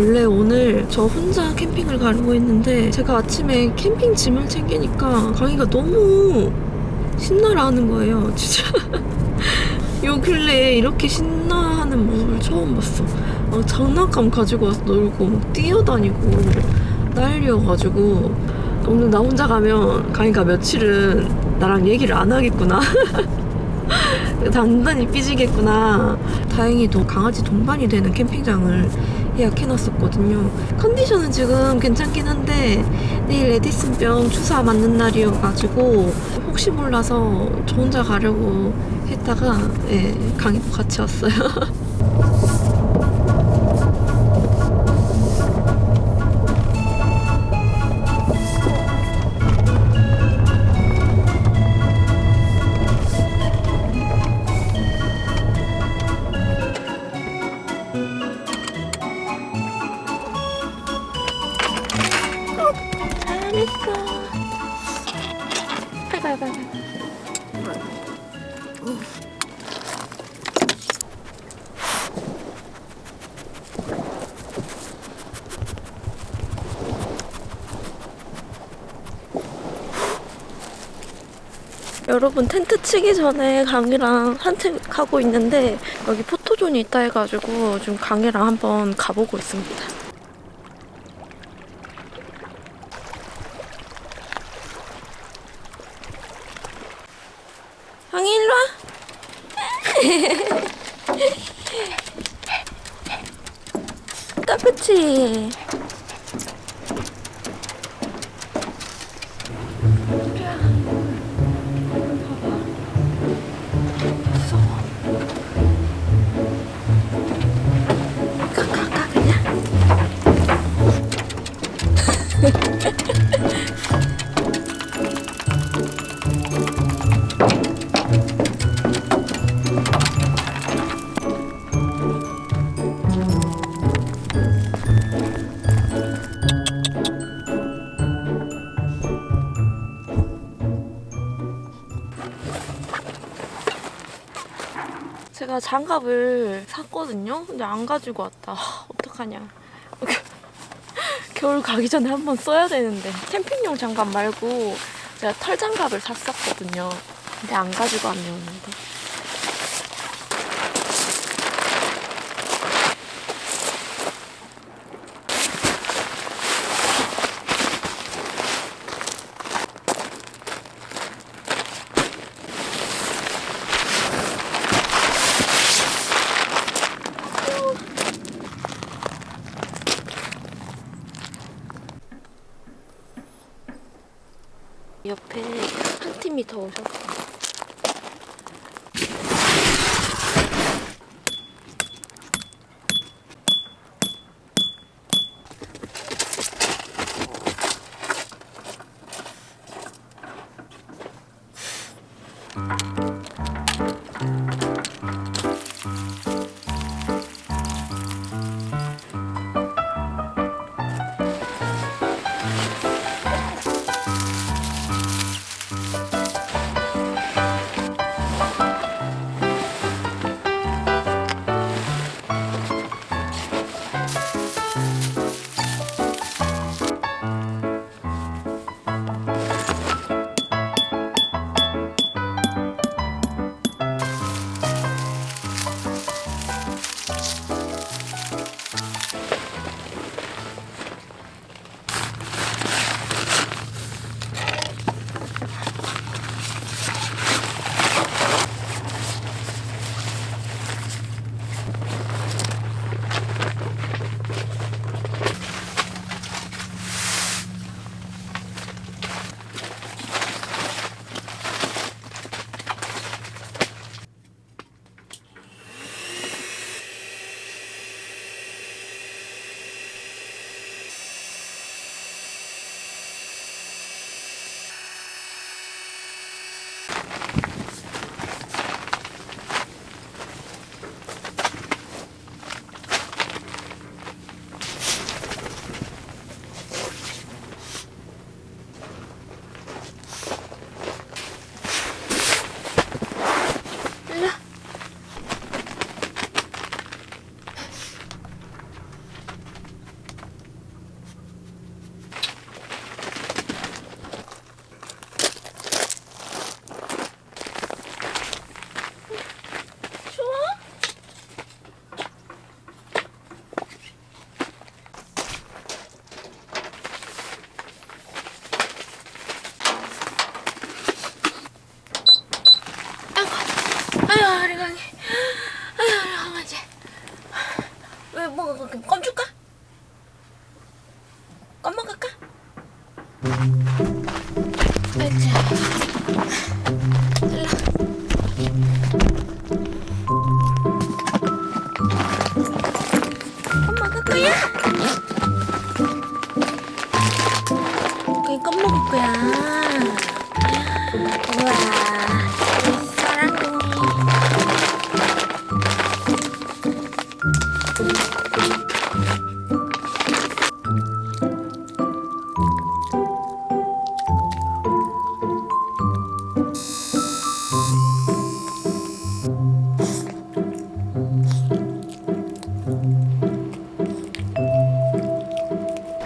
원래 오늘 저 혼자 캠핑을 가려고 했는데 제가 아침에 캠핑 짐을 챙기니까 강이가 너무 신나라 하는 거예요. 진짜. 요 근래에 이렇게 신나하는 모습을 처음 봤어. 어, 장난감 가지고 와서 놀고 막 뛰어다니고 난리여가지고 오늘 나 혼자 가면 강이가 며칠은 나랑 얘기를 안 하겠구나. 단단히 삐지겠구나. 다행히도 강아지 동반이 되는 캠핑장을 예약해놨었거든요. 컨디션은 지금 괜찮긴 한데 내일 에디슨병 주사 맞는 날이어가지고 혹시 몰라서 저 혼자 가려고 했다가 예, 강이도 같이 왔어요. 여러분 텐트 치기 전에 강이랑 산책하고 있는데 여기 포토존이 있다 해가지고 지금 강이랑 한번 가보고 있습니다. 장갑을 샀거든요. 근데 안 가지고 왔다. 하, 어떡하냐. 겨울 가기 전에 한번 써야 되는데. 캠핑용 장갑 말고 제가 털 장갑을 샀었거든요. 근데 안 가지고 왔네요, 오는데.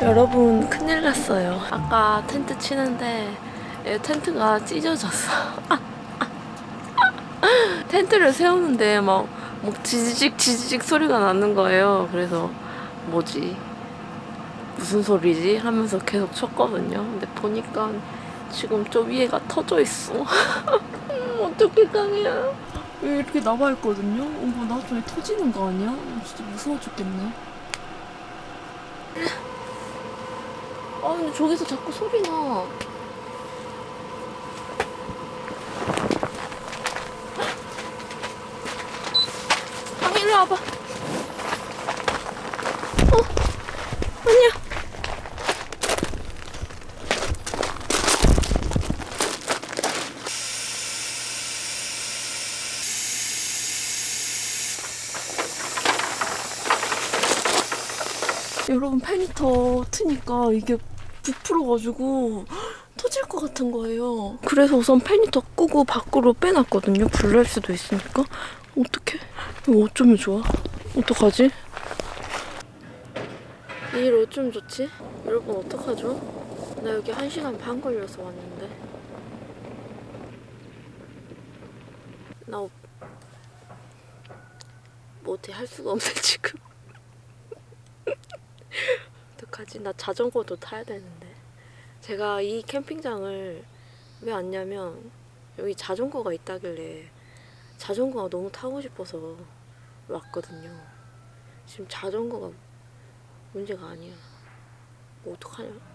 여러분 큰일 났어요. 아까 텐트 치는데 이 텐트가 찢어졌어. 텐트를 세우는데 막, 막 지지직 지지직 소리가 나는 거예요. 그래서 뭐지? 무슨 소리지? 하면서 계속 쳤거든요. 근데 보니까 지금 저 위에가 터져 있어. 음, 어떻게 강이야? 왜 이렇게 나와 있거든요? 어머 나중에 터지는 거 아니야? 진짜 무서워 죽겠네. 아 근데 저기서 자꾸 소리 나. 아 일로 와봐. 어 아니야. 여러분 페니터 트니까 이게 부풀어가지고 터질 것 같은 거예요. 그래서 우선 페니터 끄고 밖으로 빼놨거든요. 불날 수도 있으니까. 어떡해? 이거 어쩌면 좋아? 어떡하지? 이 일 어쩌면 좋지? 여러분 어떡하죠? 나 여기 1시간 반 걸려서 왔는데. 나 어- 뭐 어떻게 할 수가 없네 지금. 어떡하지? 나 자전거도 타야 되는데. 제가 이 캠핑장을 왜 왔냐면 여기 자전거가 있다길래 자전거가 너무 타고 싶어서 왔거든요. 지금 자전거가 문제가 아니야. 뭐 어떡하냐?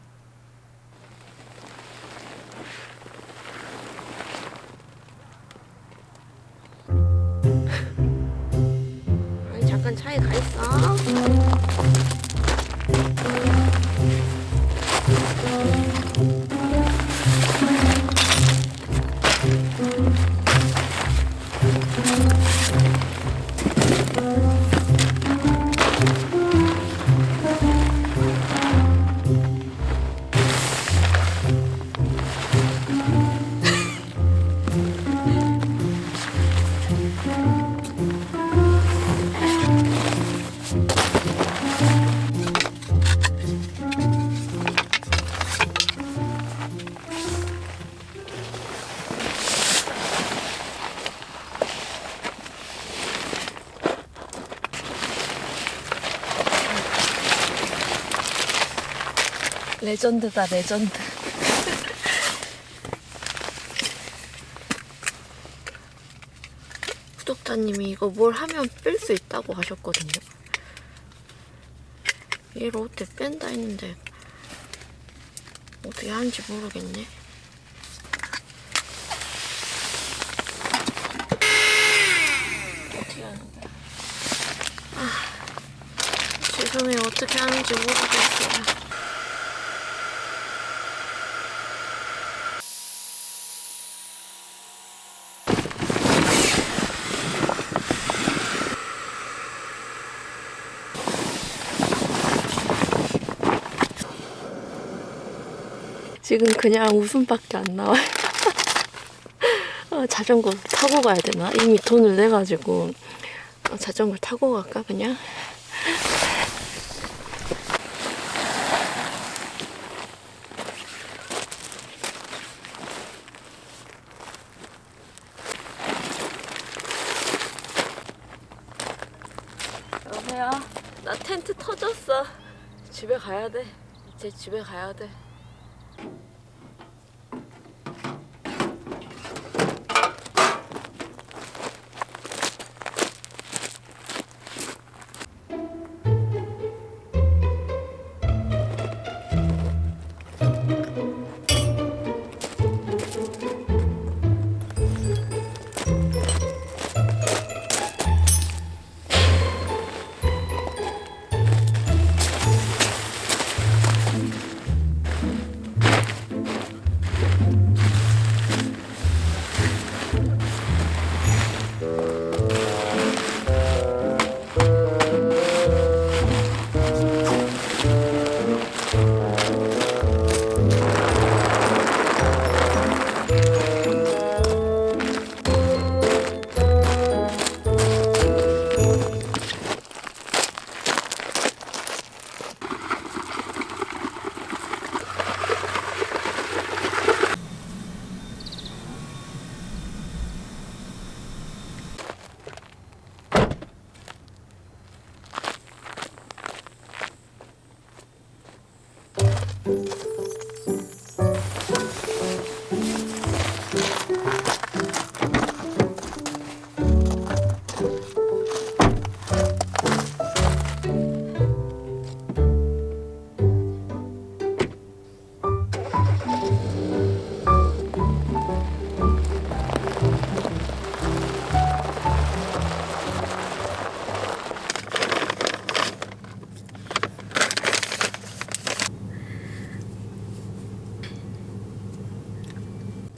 레전드다 레전드. 구독자님이 이거 뭘 하면 뺄 수 있다고 하셨거든요. 얘를 어떻게 뺀다 했는데 어떻게 하는지 모르겠네. 어떻게 하는 거야? 아, 죄송해요. 어떻게 하는지 모르겠어요. 지금 그냥 웃음밖에 안 나와요. 아, 자전거 타고 가야 되나? 이미 돈을 내가지고 아, 자전거 타고 갈까 그냥? 여보세요? 나 텐트 터졌어. 집에 가야 돼. 이제 집에 가야 돼. Thank you.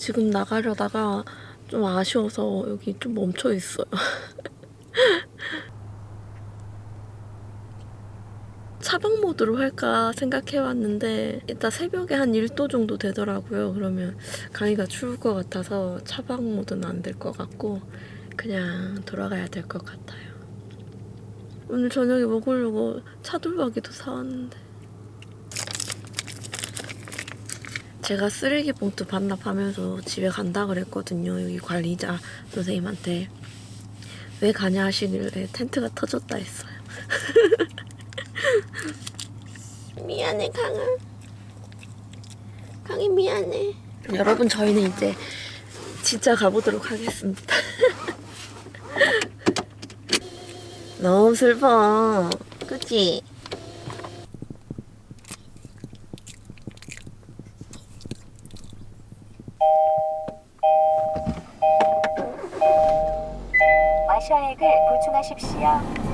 지금 나가려다가 좀 아쉬워서 여기 좀 멈춰 있어요. 차박 모드로 할까 생각해왔는데 이따 새벽에 한 1도 정도 되더라고요. 그러면 강의가 추울 것 같아서 차박 모드는 안 될 것 같고 그냥 돌아가야 될 것 같아요. 오늘 저녁에 먹으려고 차돌박이도 사왔는데 제가 쓰레기 봉투 반납하면서 집에 간다 그랬거든요. 여기 관리자 선생님한테 왜 가냐 하시길래 텐트가 터졌다 했어요. 미안해 강아. 강이 미안해. 여러분 저희는 이제 진짜 가보도록 하겠습니다. 너무 슬퍼. 그치? 보충하십시오.